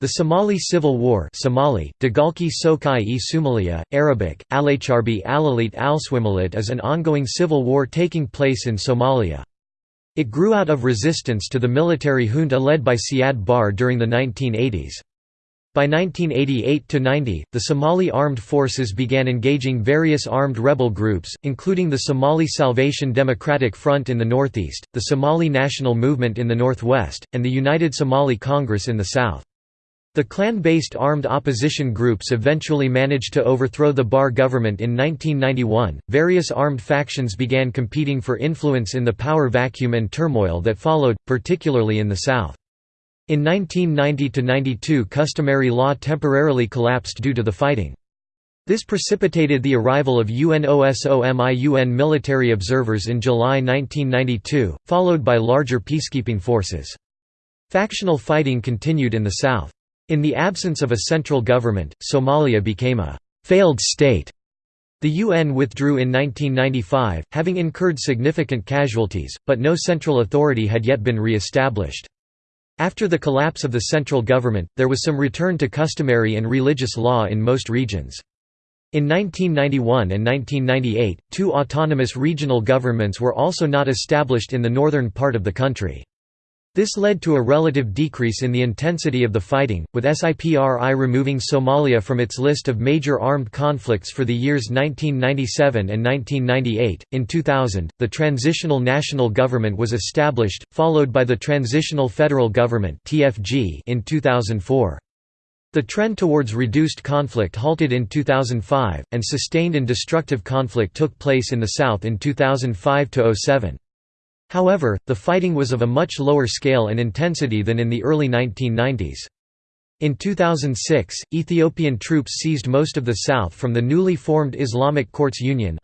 The Somali Civil War Somali, Dagalki Sokai e Somalia, Arabic, Alacharbi Alalit Alswimalit is an ongoing civil war taking place in Somalia. It grew out of resistance to the military junta led by Siad Barre during the 1980s. By 1988–90, the Somali armed forces began engaging various armed rebel groups, including the Somali Salvation Democratic Front in the northeast, the Somali National Movement in the northwest, and the United Somali Congress in the south. The clan-based armed opposition groups eventually managed to overthrow the Barre government in 1991. Various armed factions began competing for influence in the power vacuum and turmoil that followed, particularly in the south. In 1990–92 customary law temporarily collapsed due to the fighting. This precipitated the arrival of UNOSOM I UN military observers in July 1992, followed by larger peacekeeping forces. Factional fighting continued in the south. In the absence of a central government, Somalia became a «failed state». The UN withdrew in 1995, having incurred significant casualties, but no central authority had yet been re-established. After the collapse of the central government, there was some return to customary and religious law in most regions. In 1991 and 1998, two autonomous regional governments were also not established in the northern part of the country. This led to a relative decrease in the intensity of the fighting, with SIPRI removing Somalia from its list of major armed conflicts for the years 1997 and 1998. In 2000, the Transitional National Government was established, followed by the Transitional Federal Government (TFG) in 2004. The trend towards reduced conflict halted in 2005, and sustained and destructive conflict took place in the south in 2005 07. However, the fighting was of a much lower scale and intensity than in the early 1990s. In 2006, Ethiopian troops seized most of the south from the newly formed Islamic Courts Union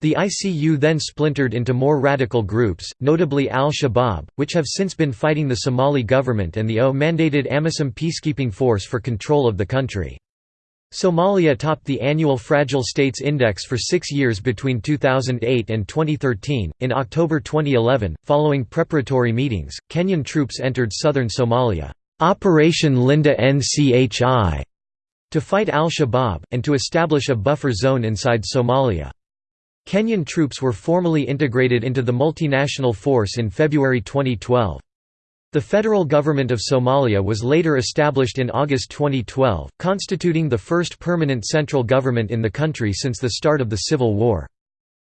The ICU then splintered into more radical groups, notably al-Shabaab, which have since been fighting the Somali government and the O-mandated AMISOM peacekeeping force for control of the country. Somalia topped the annual Fragile States Index for six years between 2008 and 2013. In October 2011, following preparatory meetings, Kenyan troops entered southern Somalia, Operation Linda NCHI, to fight al Shabaab, and to establish a buffer zone inside Somalia. Kenyan troops were formally integrated into the multinational force in February 2012. The federal government of Somalia was later established in August 2012, constituting the first permanent central government in the country since the start of the civil war.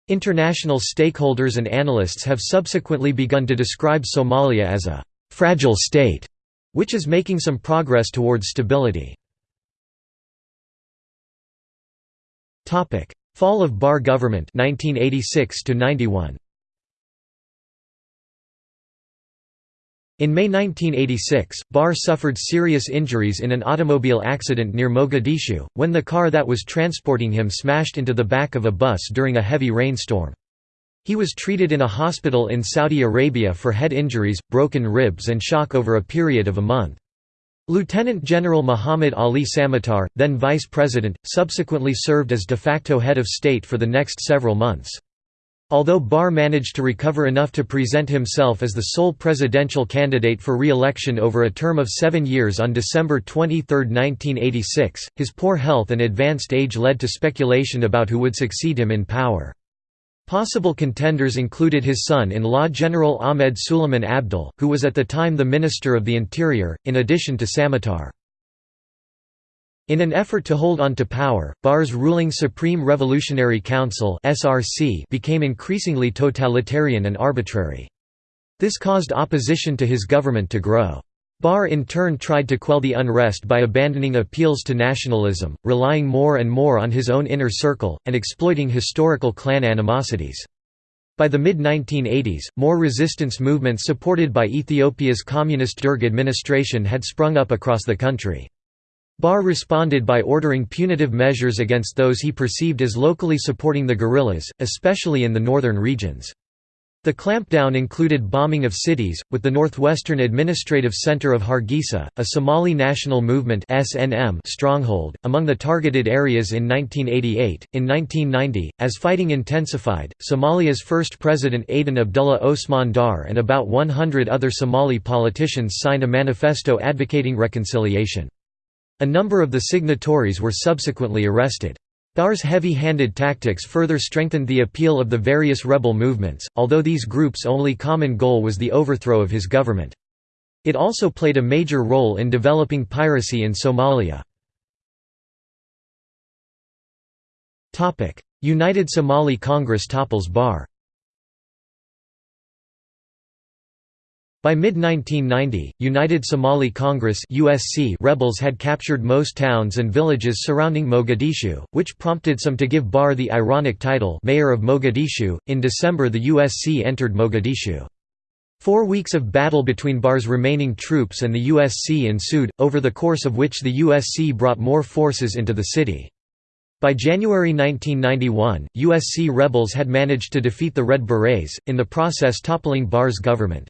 International stakeholders and analysts have subsequently begun to describe Somalia as a «fragile state», which is making some progress towards stability. Fall of Barre government 1986 91. In May 1986, Barre suffered serious injuries in an automobile accident near Mogadishu, when the car that was transporting him smashed into the back of a bus during a heavy rainstorm. He was treated in a hospital in Saudi Arabia for head injuries, broken ribs and shock over a period of a month. Lieutenant General Muhammad Ali Samatar, then vice president, subsequently served as de facto head of state for the next several months. Although Barre managed to recover enough to present himself as the sole presidential candidate for re-election over a term of seven years on December 23, 1986, his poor health and advanced age led to speculation about who would succeed him in power. Possible contenders included his son-in-law General Ahmed Suleiman Abdille, who was at the time the Minister of the Interior, in addition to Samatar. In an effort to hold on to power, Barre's ruling Supreme Revolutionary Council became increasingly totalitarian and arbitrary. This caused opposition to his government to grow. Barre in turn tried to quell the unrest by abandoning appeals to nationalism, relying more and more on his own inner circle, and exploiting historical clan animosities. By the mid-1980s, more resistance movements supported by Ethiopia's communist Derg administration had sprung up across the country. Barre responded by ordering punitive measures against those he perceived as locally supporting the guerrillas, especially in the northern regions. The clampdown included bombing of cities, with the northwestern administrative center of Hargeisa, a Somali National Movement stronghold, among the targeted areas in 1988. In 1990, as fighting intensified, Somalia's first president Aden Abdullah Osman Daar and about 100 other Somali politicians signed a manifesto advocating reconciliation. A number of the signatories were subsequently arrested. Dar's heavy-handed tactics further strengthened the appeal of the various rebel movements, although these groups' only common goal was the overthrow of his government. It also played a major role in developing piracy in Somalia. United Somali Congress topples Barre By mid-1990, United Somali Congress (USC) rebels had captured most towns and villages surrounding Mogadishu, which prompted some to give Barre the ironic title Mayor of Mogadishu. In December, the USC entered Mogadishu. Four weeks of battle between Barre's remaining troops and the USC ensued, over the course of which the USC brought more forces into the city. By January 1991, USC rebels had managed to defeat the Red Berets, in the process toppling Barre's government.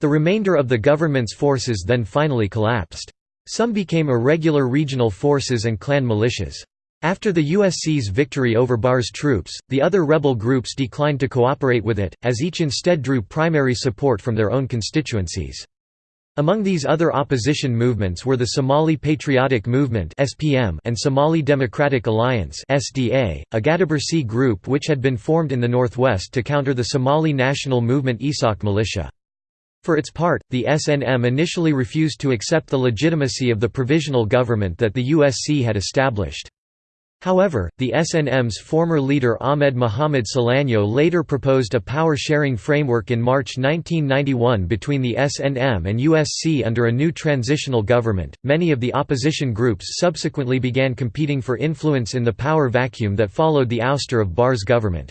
The remainder of the government's forces then finally collapsed. Some became irregular regional forces and clan militias. After the USC's victory over Barre's troops, the other rebel groups declined to cooperate with it, as each instead drew primary support from their own constituencies. Among these other opposition movements were the Somali Patriotic Movement and Somali Democratic Alliance a Gadabursi group which had been formed in the northwest to counter the Somali National Movement Isaaq militia. For its part, the SNM initially refused to accept the legitimacy of the provisional government that the USC had established. However, the SNM's former leader Ahmed Mohamed Silanyo later proposed a power-sharing framework in March 1991 between the SNM and USC under a new transitional government. Many of the opposition groups subsequently began competing for influence in the power vacuum that followed the ouster of Barre's government.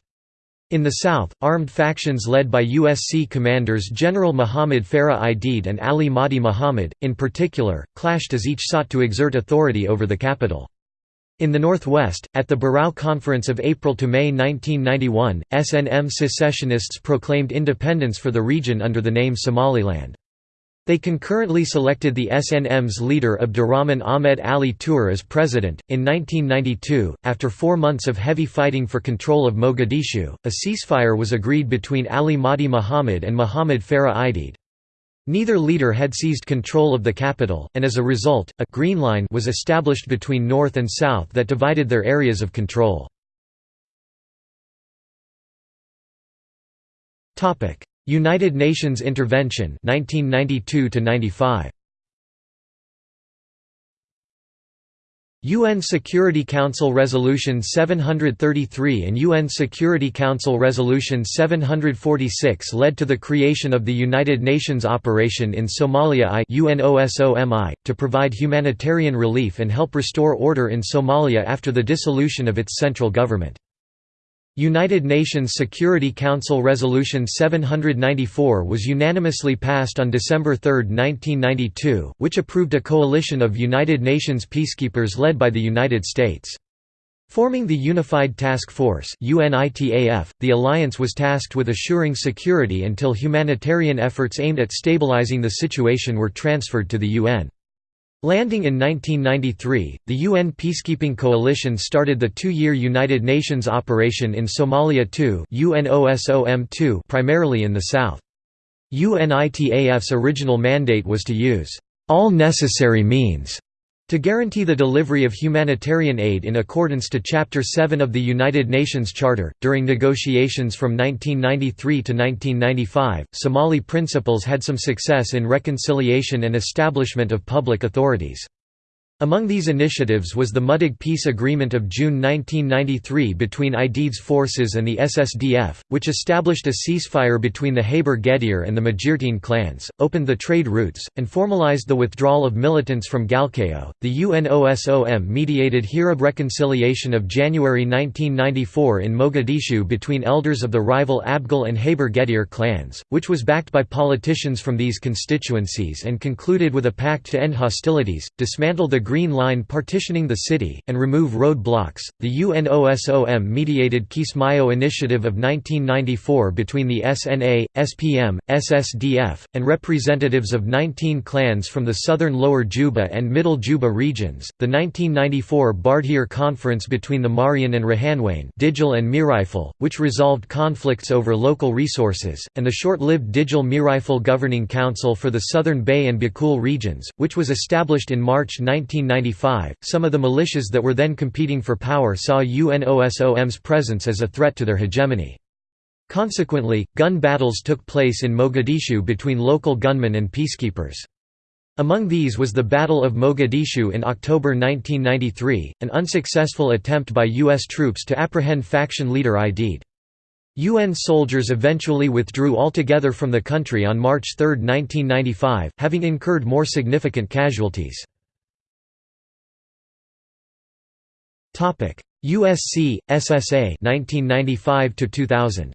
In the south, armed factions led by USC commanders General Muhammad Farah Aidid and Ali Mahdi Muhammad, in particular, clashed as each sought to exert authority over the capital. In the northwest, at the Burao Conference of April to May 1991, SNM secessionists proclaimed independence for the region under the name Somaliland. They concurrently selected the SNM's leader Abdurrahman Ahmed Ali Toure as president. In 1992, after four months of heavy fighting for control of Mogadishu, a ceasefire was agreed between Ali Mahdi Muhammad and Muhammad Farah Aidid. Neither leader had seized control of the capital, and as a result, a «green line» was established between north and south that divided their areas of control. United Nations intervention 1992 95 UN Security Council Resolution 733 and UN Security Council Resolution 746 led to the creation of the United Nations Operation in Somalia I to provide humanitarian relief and help restore order in Somalia after the dissolution of its central government. United Nations Security Council Resolution 794 was unanimously passed on December 3, 1992, which approved a coalition of United Nations peacekeepers led by the United States. Forming the Unified Task Force UNITAF, the alliance was tasked with assuring security until humanitarian efforts aimed at stabilizing the situation were transferred to the UN. Landing in 1993, the UN Peacekeeping Coalition started the two-year United Nations operation in Somalia II primarily in the south. UNITAF's original mandate was to use all necessary means to guarantee the delivery of humanitarian aid in accordance to Chapter 7 of the United Nations Charter, during negotiations from 1993 to 1995, Somali principals had some success in reconciliation and establishment of public authorities. Among these initiatives was the Mudug Peace Agreement of June 1993 between Aidid's forces and the SSDF, which established a ceasefire between the Haber Gedir and the Majirteen clans, opened the trade routes, and formalized the withdrawal of militants from Galkayo. The UNOSOM mediated Hirab reconciliation of January 1994 in Mogadishu between elders of the rival Abgal and Haber Gedir clans, which was backed by politicians from these constituencies and concluded with a pact to end hostilities, dismantle the Green Line partitioning the city, and remove road blocks. The UNOSOM mediated Kismayo Initiative of 1994 between the SNA, SPM, SSDF, and representatives of 19 clans from the southern Lower Juba and Middle Juba regions. The 1994 Bardhere Conference between the Marehan and Rahanweyn, Digil and Mirifle, which resolved conflicts over local resources, and the short-lived Digil Mirifle Governing Council for the Southern Bay and Bakool regions, which was established in March 1995. Some of the militias that were then competing for power saw UNOSOM's presence as a threat to their hegemony. Consequently, gun battles took place in Mogadishu between local gunmen and peacekeepers. Among these was the Battle of Mogadishu in October 1993, an unsuccessful attempt by U.S. troops to apprehend faction leader Aidid. UN soldiers eventually withdrew altogether from the country on March 3, 1995, having incurred more significant casualties. USC, SSA 1995 to 2000.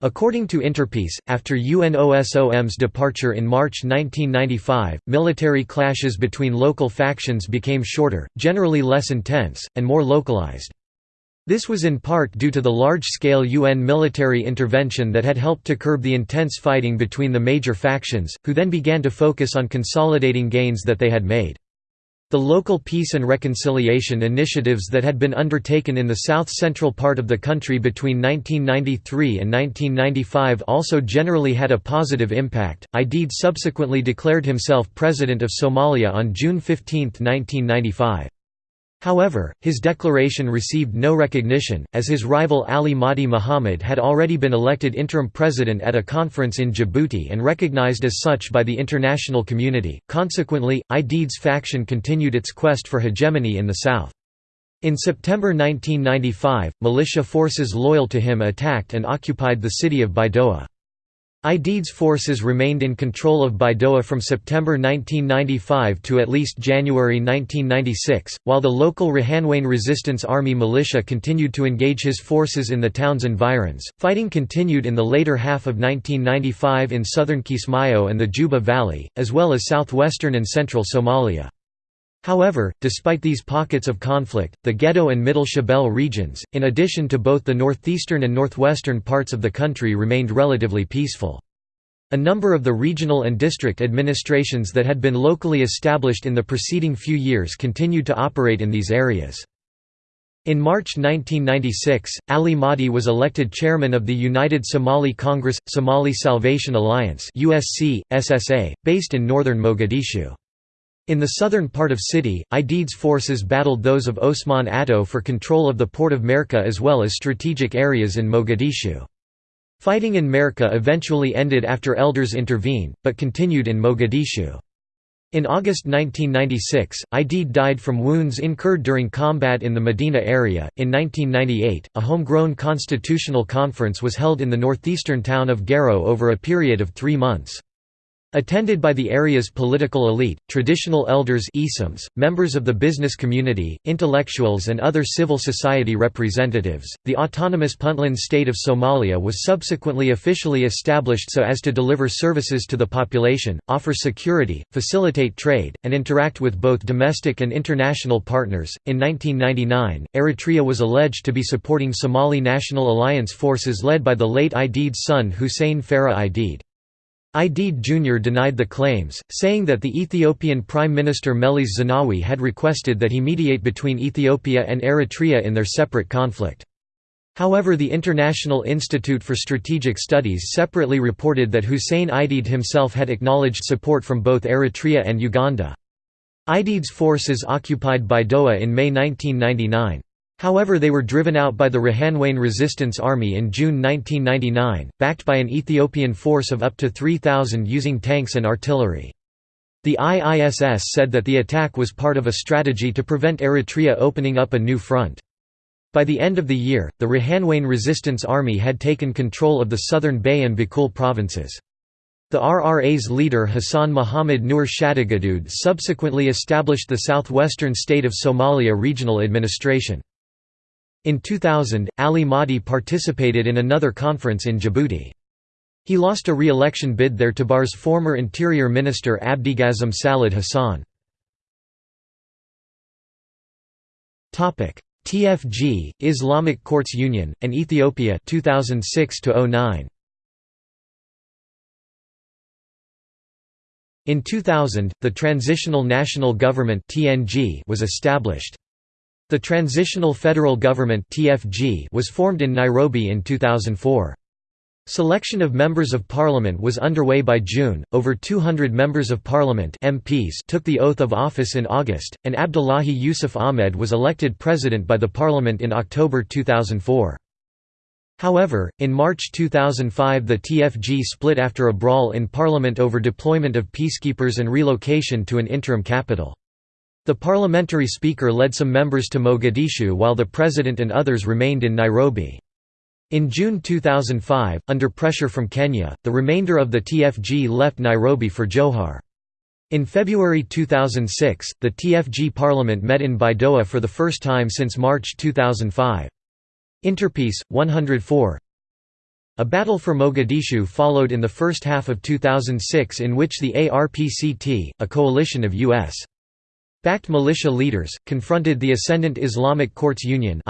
According to Interpeace, after UNOSOM's departure in March 1995, military clashes between local factions became shorter, generally less intense, and more localized. This was in part due to the large-scale UN military intervention that had helped to curb the intense fighting between the major factions, who then began to focus on consolidating gains that they had made. The local peace and reconciliation initiatives that had been undertaken in the south-central part of the country between 1993 and 1995 also generally had a positive impact. Aidid subsequently declared himself president of Somalia on June 15, 1995. However, his declaration received no recognition, as his rival Ali Mahdi Muhammad had already been elected interim president at a conference in Djibouti and recognized as such by the international community. Consequently, Aidid's faction continued its quest for hegemony in the south. In September 1995, militia forces loyal to him attacked and occupied the city of Baidoa. Aidid's forces remained in control of Baidoa from September 1995 to at least January 1996, while the local Rahanweyn Resistance Army militia continued to engage his forces in the town's environs. Fighting continued in the later half of 1995 in southern Kismayo and the Juba Valley, as well as southwestern and central Somalia. However, despite these pockets of conflict, the Gedo and Middle Shabelle regions, in addition to both the northeastern and northwestern parts of the country remained relatively peaceful. A number of the regional and district administrations that had been locally established in the preceding few years continued to operate in these areas. In March 1996, Ali Mahdi was elected chairman of the United Somali Congress – Somali Salvation Alliance based in northern Mogadishu. In the southern part of city, Aidid's forces battled those of Osman Atto for control of the port of Merka as well as strategic areas in Mogadishu. Fighting in Merka eventually ended after elders intervened, but continued in Mogadishu. In August 1996, Aidid died from wounds incurred during combat in the Medina area. In 1998, a homegrown constitutional conference was held in the northeastern town of Garowe over a period of three months. Attended by the area's political elite, traditional elders Issims, members of the business community, intellectuals and other civil society representatives, the autonomous Puntland state of Somalia was subsequently officially established so as to deliver services to the population, offer security, facilitate trade, and interact with both domestic and international partners. In 1999, Eritrea was alleged to be supporting Somali National Alliance forces led by the late Aidid's son Hussein Farah Aidid. Aidid Jr. denied the claims, saying that the Ethiopian Prime Minister Meles Zenawi had requested that he mediate between Ethiopia and Eritrea in their separate conflict. However the International Institute for Strategic Studies separately reported that Hussein Aidid himself had acknowledged support from both Eritrea and Uganda. Aidid's forces occupied Baidoa in May 1999. However they were driven out by the Rahanweyn Resistance Army in June 1999, backed by an Ethiopian force of up to 3,000 using tanks and artillery. The IISS said that the attack was part of a strategy to prevent Eritrea opening up a new front. By the end of the year, the Rahanweyn Resistance Army had taken control of the southern Bay and Bakool provinces. The RRA's leader Hassan Muhammad Nur Shatigadud subsequently established the southwestern state of Somalia Regional Administration. In 2000, Ali Mahdi participated in another conference in Djibouti. He lost a re-election bid there to Barre's former Interior Minister Abdiqasim Salad Hassan. TFG, Islamic Courts Union, and Ethiopia 2006 09. In 2000, the Transitional National Government was established. The Transitional Federal Government was formed in Nairobi in 2004. Selection of members of parliament was underway by June. Over 200 members of parliament (MPs) took the oath of office in August, and Abdullahi Yusuf Ahmed was elected president by the parliament in October 2004. However, in March 2005 the TFG split after a brawl in parliament over deployment of peacekeepers and relocation to an interim capital. The parliamentary speaker led some members to Mogadishu while the president and others remained in Nairobi. In June 2005, under pressure from Kenya, the remainder of the TFG left Nairobi for Jowhar. In February 2006, the TFG parliament met in Baidoa for the first time since March 2005. Interpeace, 104 A battle for Mogadishu followed in the first half of 2006 in which the ARPCT, a coalition of U.S. backed militia leaders, confronted the Ascendant Islamic Courts Union.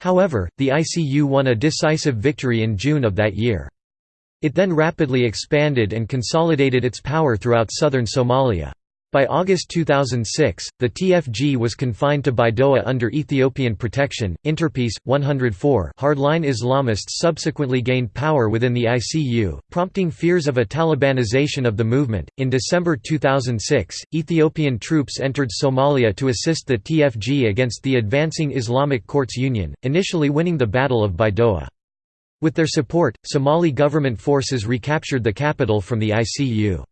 However, the ICU won a decisive victory in June of that year. It then rapidly expanded and consolidated its power throughout southern Somalia. By August 2006, the TFG was confined to Baidoa under Ethiopian protection. Interpeace 104 hardline Islamists subsequently gained power within the ICU, prompting fears of a Talibanization of the movement. In December 2006, Ethiopian troops entered Somalia to assist the TFG against the advancing Islamic Courts Union, initially winning the Battle of Baidoa. With their support, Somali government forces recaptured the capital from the ICU.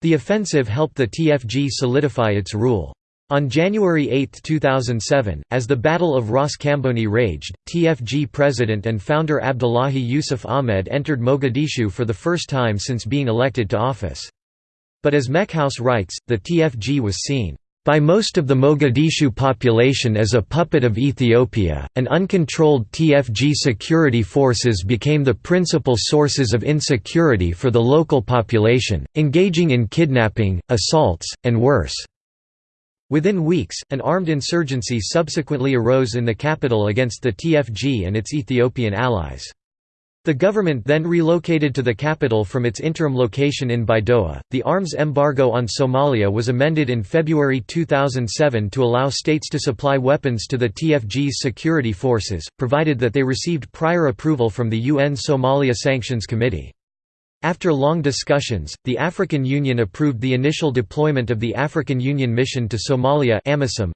The offensive helped the TFG solidify its rule. On January 8, 2007, as the Battle of Ras Kamboni raged, TFG president and founder Abdullahi Yusuf Ahmed entered Mogadishu for the first time since being elected to office. But as Menkhaus writes, the TFG was seen by most of the Mogadishu population as a puppet of Ethiopia, and uncontrolled TFG security forces became the principal sources of insecurity for the local population, engaging in kidnapping, assaults, and worse. Within weeks, an armed insurgency subsequently arose in the capital against the TFG and its Ethiopian allies. The government then relocated to the capital from its interim location in Baidoa. The arms embargo on Somalia was amended in February 2007 to allow states to supply weapons to the TFG's security forces, provided that they received prior approval from the UN Somalia Sanctions Committee. After long discussions, the African Union approved the initial deployment of the African Union Mission to Somalia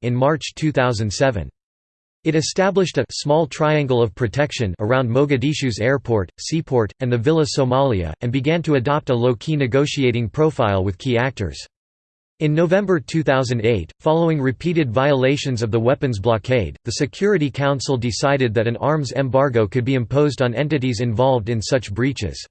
in March 2007. It established a small triangle of protection around Mogadishu's airport, seaport, and the Villa Somalia, and began to adopt a low-key negotiating profile with key actors. In November 2008, following repeated violations of the weapons blockade, the Security Council decided that an arms embargo could be imposed on entities involved in such breaches.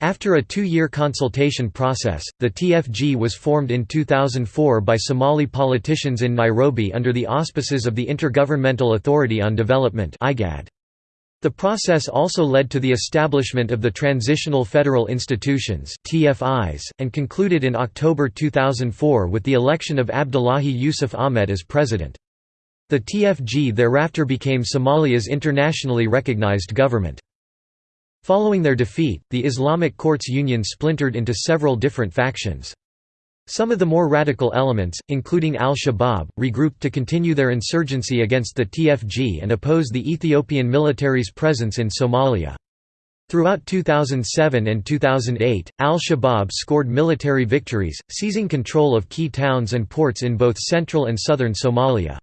After a two-year consultation process, the TFG was formed in 2004 by Somali politicians in Nairobi under the auspices of the Intergovernmental Authority on Development The process also led to the establishment of the Transitional Federal Institutions and concluded in October 2004 with the election of Abdullahi Yusuf Ahmed as president. The TFG thereafter became Somalia's internationally recognized government. Following their defeat, the Islamic Courts Union splintered into several different factions. Some of the more radical elements, including al-Shabaab, regrouped to continue their insurgency against the TFG and oppose the Ethiopian military's presence in Somalia. Throughout 2007 and 2008, al-Shabaab scored military victories, seizing control of key towns and ports in both central and southern Somalia.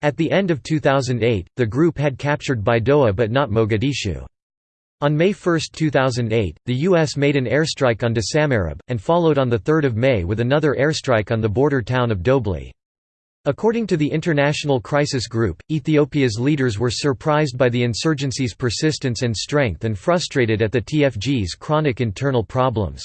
At the end of 2008, the group had captured Baidoa but not Mogadishu. On May 1, 2008, the U.S. made an airstrike on Dasamareb, and followed on 3 May with another airstrike on the border town of Dobli. According to the International Crisis Group, Ethiopia's leaders were surprised by the insurgency's persistence and strength and frustrated at the TFG's chronic internal problems.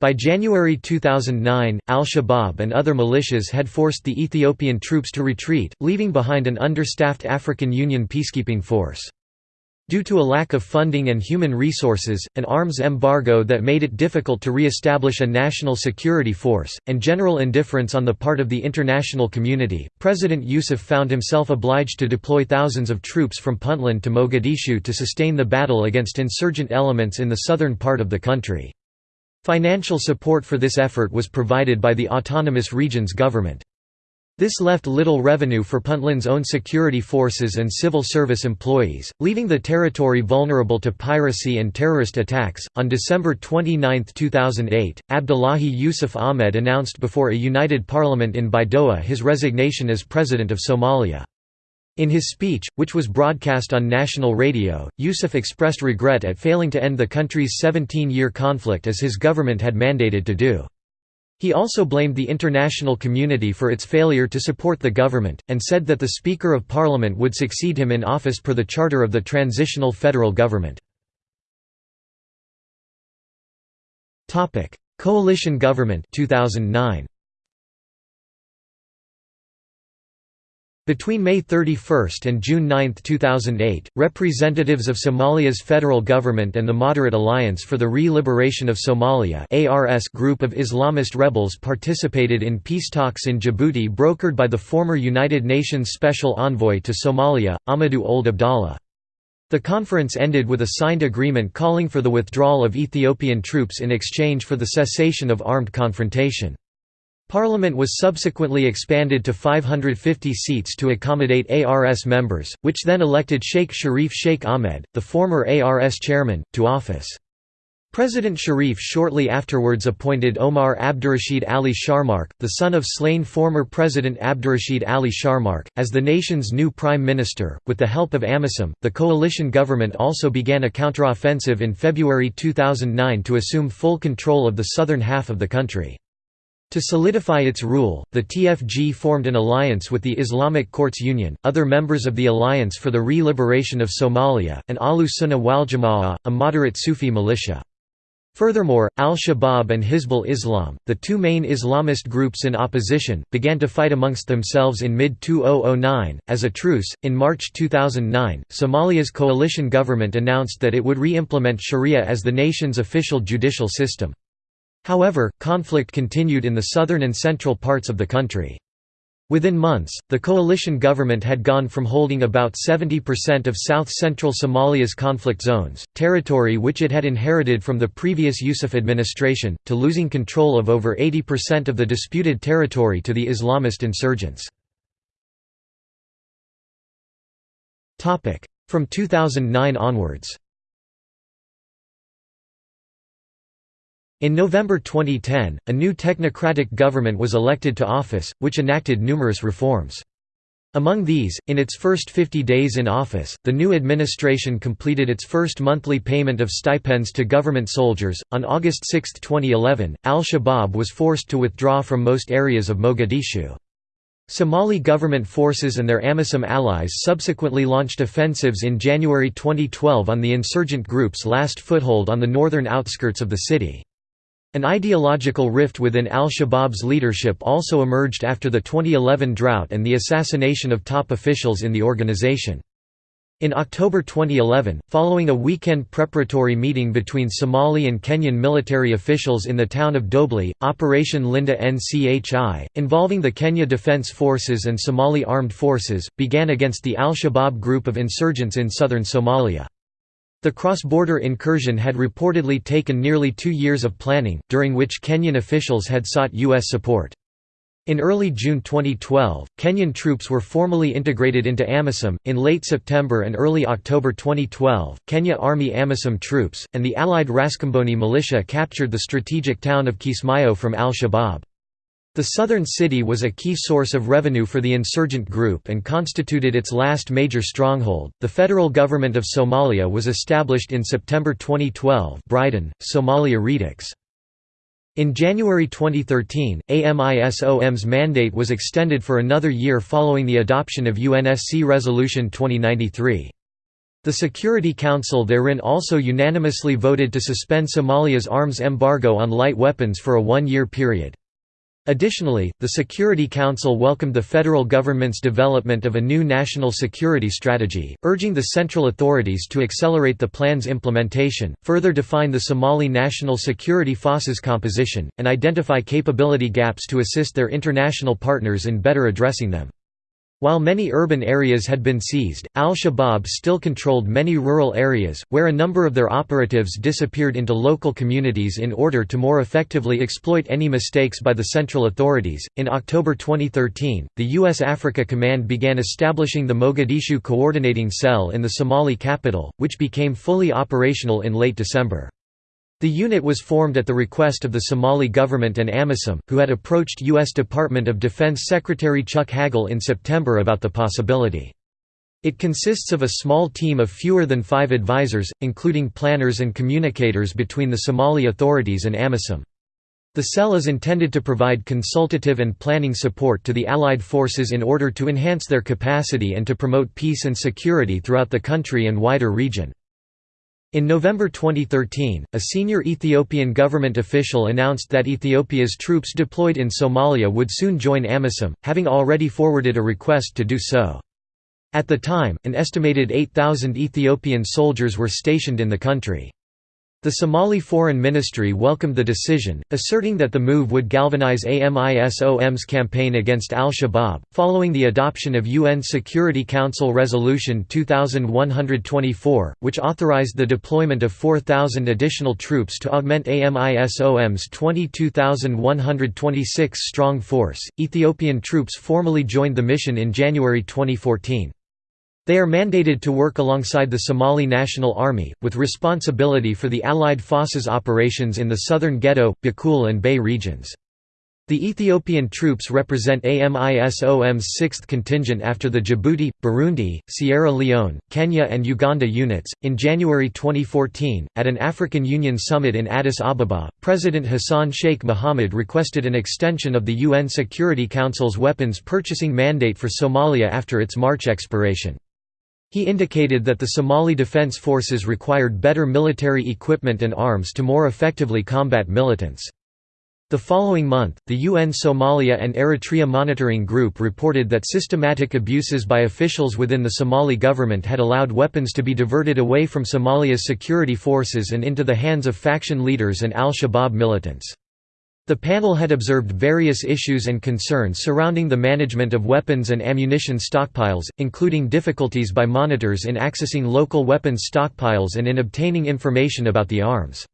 By January 2009, al-Shabaab and other militias had forced the Ethiopian troops to retreat, leaving behind an understaffed African Union peacekeeping force. Due to a lack of funding and human resources, an arms embargo that made it difficult to re-establish a national security force, and general indifference on the part of the international community, President Yusuf found himself obliged to deploy thousands of troops from Puntland to Mogadishu to sustain the battle against insurgent elements in the southern part of the country. Financial support for this effort was provided by the autonomous region's government. This left little revenue for Puntland's own security forces and civil service employees, leaving the territory vulnerable to piracy and terrorist attacks. On December 29, 2008, Abdullahi Yusuf Ahmed announced before a united parliament in Baidoa his resignation as president of Somalia. In his speech, which was broadcast on national radio, Yusuf expressed regret at failing to end the country's 17-year conflict as his government had mandated to do. He also blamed the international community for its failure to support the government, and said that the Speaker of Parliament would succeed him in office per the charter of the transitional federal government. Coalition government 2009. Between May 31 and June 9, 2008, representatives of Somalia's federal government and the Moderate Alliance for the Re-Liberation of Somalia group of Islamist rebels participated in peace talks in Djibouti brokered by the former United Nations Special Envoy to Somalia, Amadou Ould Abdallah. The conference ended with a signed agreement calling for the withdrawal of Ethiopian troops in exchange for the cessation of armed confrontation. Parliament was subsequently expanded to 550 seats to accommodate ARS members, which then elected Sheikh Sharif Sheikh Ahmed, the former ARS chairman, to office. President Sharif shortly afterwards appointed Omar Abdurrashid Ali Sharmarke, the son of slain former President Abdurrashid Ali Sharmarke, as the nation's new prime minister. With the help of AMISOM, the coalition government also began a counteroffensive in February 2009 to assume full control of the southern half of the country. To solidify its rule, the TFG formed an alliance with the Islamic Courts Union, other members of the Alliance for the Re-Liberation of Somalia, and Ahlu Sunnah wal Jama'ah, a moderate Sufi militia. Furthermore, al-Shabaab and Hizbul Islam, the two main Islamist groups in opposition, began to fight amongst themselves in mid-2009. As a truce, in March 2009, Somalia's coalition government announced that it would re-implement Sharia as the nation's official judicial system. However, conflict continued in the southern and central parts of the country. Within months, the coalition government had gone from holding about 70% of south-central Somalia's conflict zones, territory which it had inherited from the previous Yusuf administration, to losing control of over 80% of the disputed territory to the Islamist insurgents. From 2009 onwards In November 2010, a new technocratic government was elected to office, which enacted numerous reforms. Among these, in its first 50 days in office, the new administration completed its first monthly payment of stipends to government soldiers. On August 6, 2011, al Shabaab was forced to withdraw from most areas of Mogadishu. Somali government forces and their AMISOM allies subsequently launched offensives in January 2012 on the insurgent group's last foothold on the northern outskirts of the city. An ideological rift within al-Shabaab's leadership also emerged after the 2011 drought and the assassination of top officials in the organization. In October 2011, following a weekend preparatory meeting between Somali and Kenyan military officials in the town of Dobli, Operation Linda Nchi, involving the Kenya Defense Forces and Somali Armed Forces, began against the al-Shabaab group of insurgents in southern Somalia. The cross-border incursion had reportedly taken nearly two years of planning, during which Kenyan officials had sought U.S. support. In early June 2012, Kenyan troops were formally integrated into AMISOM. In late September and early October 2012, Kenya Army AMISOM troops, and the allied Raskamboni militia captured the strategic town of Kismayo from al Shabaab. The southern city was a key source of revenue for the insurgent group and constituted its last major stronghold. The federal government of Somalia was established in September 2012, Bryden, Somalia Redux. In January 2013, AMISOM's mandate was extended for another year following the adoption of UNSC Resolution 2093. The Security Council therein also unanimously voted to suspend Somalia's arms embargo on light weapons for a one-year period. Additionally, the Security Council welcomed the federal government's development of a new national security strategy, urging the central authorities to accelerate the plan's implementation, further define the Somali national security forces composition, and identify capability gaps to assist their international partners in better addressing them. While many urban areas had been seized, al-Shabaab still controlled many rural areas, where a number of their operatives disappeared into local communities in order to more effectively exploit any mistakes by the central authorities. In October 2013, the U.S. Africa Command began establishing the Mogadishu Coordinating Cell in the Somali capital, which became fully operational in late December. The unit was formed at the request of the Somali government and AMISOM, who had approached U.S. Department of Defense Secretary Chuck Hagel in September about the possibility. It consists of a small team of fewer than five advisors, including planners and communicators between the Somali authorities and AMISOM. The cell is intended to provide consultative and planning support to the Allied forces in order to enhance their capacity and to promote peace and security throughout the country and wider region. In November 2013, a senior Ethiopian government official announced that Ethiopia's troops deployed in Somalia would soon join AMISOM, having already forwarded a request to do so. At the time, an estimated 8,000 Ethiopian soldiers were stationed in the country. The Somali Foreign Ministry welcomed the decision, asserting that the move would galvanize AMISOM's campaign against al-Shabaab. Following the adoption of UN Security Council Resolution 2124, which authorized the deployment of 4,000 additional troops to augment AMISOM's 22,126 strong force, Ethiopian troops formally joined the mission in January 2014. They are mandated to work alongside the Somali National Army, with responsibility for the Allied forces operations in the southern Gedo, Bakool and Bay regions. The Ethiopian troops represent AMISOM's 6th contingent after the Djibouti, Burundi, Sierra Leone, Kenya, and Uganda units. In January 2014, at an African Union summit in Addis Ababa, President Hassan Sheikh Mohamud requested an extension of the UN Security Council's weapons purchasing mandate for Somalia after its March expiration. He indicated that the Somali Defense Forces required better military equipment and arms to more effectively combat militants. The following month, the UN Somalia and Eritrea Monitoring Group reported that systematic abuses by officials within the Somali government had allowed weapons to be diverted away from Somalia's security forces and into the hands of faction leaders and al-Shabaab militants. The panel had observed various issues and concerns surrounding the management of weapons and ammunition stockpiles, including difficulties by monitors in accessing local weapons stockpiles and in obtaining information about the arms.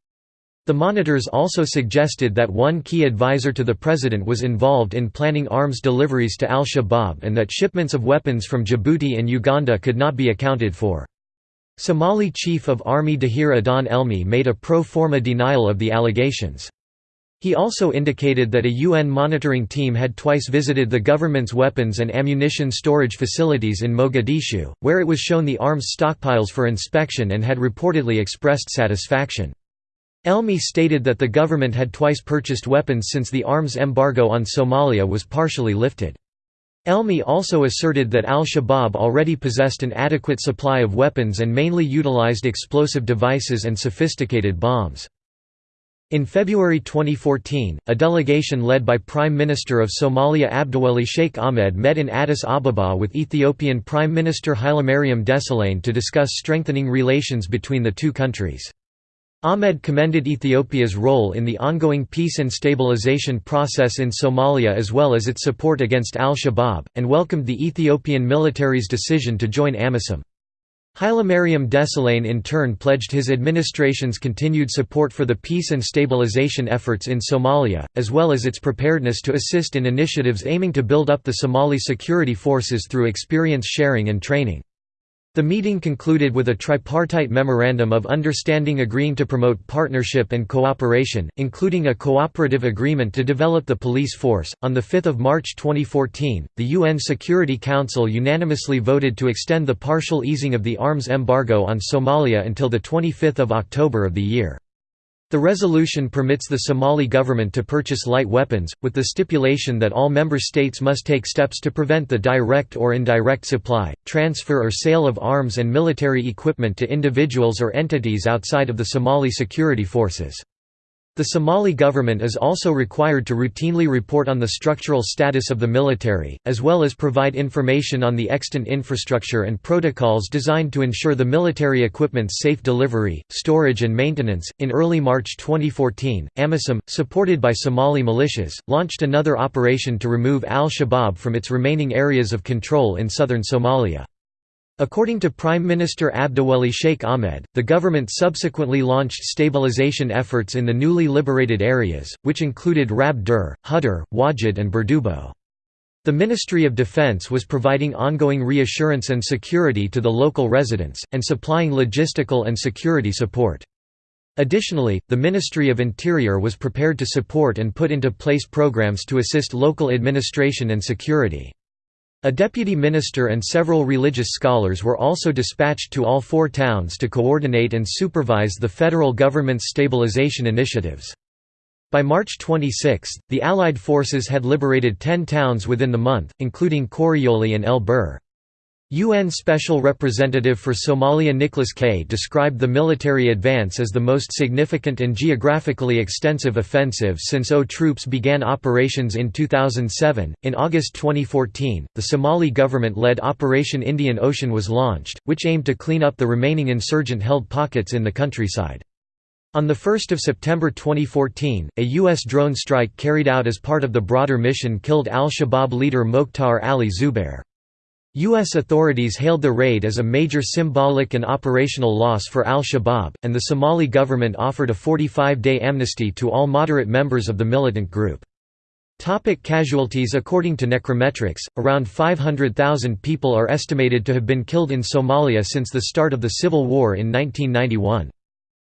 The monitors also suggested that one key advisor to the president was involved in planning arms deliveries to al-Shabaab and that shipments of weapons from Djibouti and Uganda could not be accounted for. Somali Chief of Army Dahir Adan Elmi made a pro forma denial of the allegations. He also indicated that a UN monitoring team had twice visited the government's weapons and ammunition storage facilities in Mogadishu, where it was shown the arms stockpiles for inspection and had reportedly expressed satisfaction. Elmi stated that the government had twice purchased weapons since the arms embargo on Somalia was partially lifted. Elmi also asserted that al-Shabaab already possessed an adequate supply of weapons and mainly utilized explosive devices and sophisticated bombs. In February 2014, a delegation led by Prime Minister of Somalia Abdiweli Sheikh Ahmed met in Addis Ababa with Ethiopian Prime Minister Hailemariam Desalegn to discuss strengthening relations between the two countries. Ahmed commended Ethiopia's role in the ongoing peace and stabilization process in Somalia as well as its support against al-Shabaab, and welcomed the Ethiopian military's decision to join AMISOM. Hailemariam Desalegn in turn pledged his administration's continued support for the peace and stabilization efforts in Somalia, as well as its preparedness to assist in initiatives aiming to build up the Somali security forces through experience sharing and training. The meeting concluded with a tripartite memorandum of understanding agreeing to promote partnership and cooperation, including a cooperative agreement to develop the police force. On the 5th of March 2014, the UN Security Council unanimously voted to extend the partial easing of the arms embargo on Somalia until the 25th of October of the year. The resolution permits the Somali government to purchase light weapons, with the stipulation that all member states must take steps to prevent the direct or indirect supply, transfer or sale of arms and military equipment to individuals or entities outside of the Somali security forces. The Somali government is also required to routinely report on the structural status of the military, as well as provide information on the extant infrastructure and protocols designed to ensure the military equipment's safe delivery, storage, and maintenance. In early March 2014, AMISOM, supported by Somali militias, launched another operation to remove al Shabaab from its remaining areas of control in southern Somalia. According to Prime Minister Abdiweli Sheikh Ahmed, the government subsequently launched stabilization efforts in the newly liberated areas, which included Rab Dur, Hudur, Wajid and Burdubo. The Ministry of Defense was providing ongoing reassurance and security to the local residents, and supplying logistical and security support. Additionally, the Ministry of Interior was prepared to support and put into place programs to assist local administration and security. A deputy minister and several religious scholars were also dispatched to all four towns to coordinate and supervise the federal government's stabilization initiatives. By March 26, the Allied forces had liberated ten towns within the month, including Qoryooley and El Bur. UN Special Representative for Somalia Nicholas Kay described the military advance as the most significant and geographically extensive offensive since AU troops began operations in 2007. In August 2014, the Somali government led Operation Indian Ocean was launched, which aimed to clean up the remaining insurgent held pockets in the countryside. On 1 September 2014, a U.S. drone strike carried out as part of the broader mission killed al Shabaab leader Mokhtar Ali Zubair. U.S. authorities hailed the raid as a major symbolic and operational loss for al-Shabaab, and the Somali government offered a 45-day amnesty to all moderate members of the militant group. Topic casualties According to Necrometrics, around 500,000 people are estimated to have been killed in Somalia since the start of the civil war in 1991.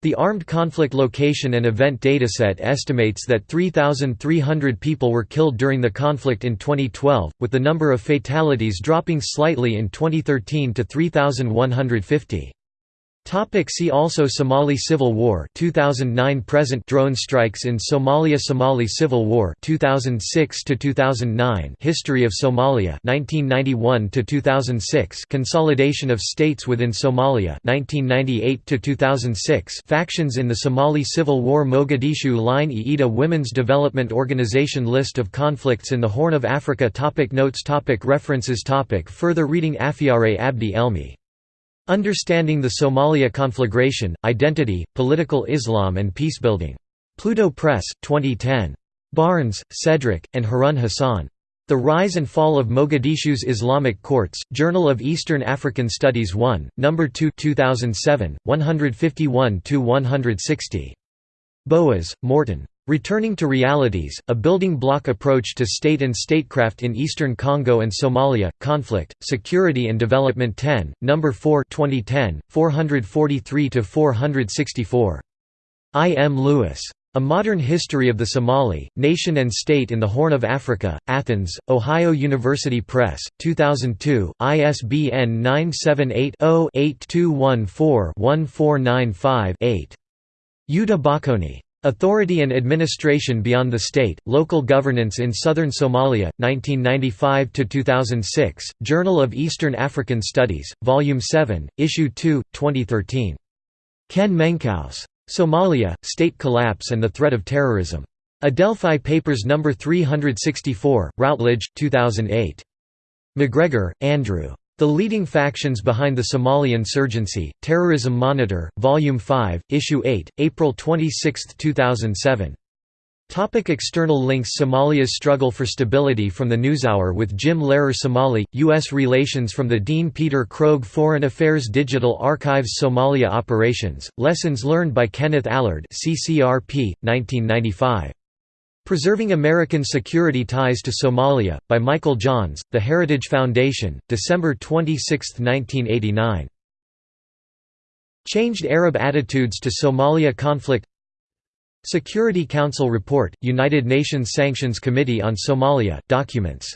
The Armed Conflict Location and Event Dataset estimates that 3,300 people were killed during the conflict in 2012, with the number of fatalities dropping slightly in 2013 to 3,150. Topic see also Somali Civil War 2009 present drone strikes in Somalia Somali Civil War 2006 to 2009 History of Somalia 1991 to 2006 Consolidation of states within Somalia 1998 to 2006 Factions in the Somali Civil War Mogadishu Line IIDA Women's Development Organization List of conflicts in the Horn of Africa topic Notes topic References topic Further reading Afyare Abdi Elmi Understanding the Somalia Conflagration, Identity, Political Islam and Peacebuilding. Pluto Press, 2010. Barnes, Cedric, and Harun Hassan. The Rise and Fall of Mogadishu's Islamic Courts, Journal of Eastern African Studies 1, No. 2 2007, 151–160. Boas, Morten. Returning to Realities, A Building Block Approach to State and Statecraft in Eastern Congo and Somalia, Conflict, Security and Development 10, No. 4 2010, 443–464. I. M. Lewis. A Modern History of the Somali, Nation and State in the Horn of Africa, Athens, Ohio University Press, 2002, ISBN 978 0 8214 1495 8. Jutta Bakonyi. Authority and Administration Beyond the State, Local Governance in Southern Somalia, 1995–2006, Journal of Eastern African Studies, Volume 7, Issue 2, 2013. Ken Menkhaus. Somalia, State Collapse and the Threat of Terrorism. Adelphi Papers No. 364, Routledge, 2008. McGregor, Andrew. The Leading Factions Behind the Somali Insurgency, Terrorism Monitor, Volume 5, Issue 8, April 26, 2007. Topic external links Somalia's struggle for stability from the NewsHour with Jim Lehrer Somali, U.S. Relations from the Dean Peter Krogh Foreign Affairs Digital Archives Somalia Operations, Lessons Learned by Kenneth Allard CCRP, 1995. Preserving American Security Ties to Somalia, by Michael Johns, The Heritage Foundation, December 26, 1989. Changed Arab Attitudes to Somalia Conflict Security Council Report, United Nations Sanctions Committee on Somalia, documents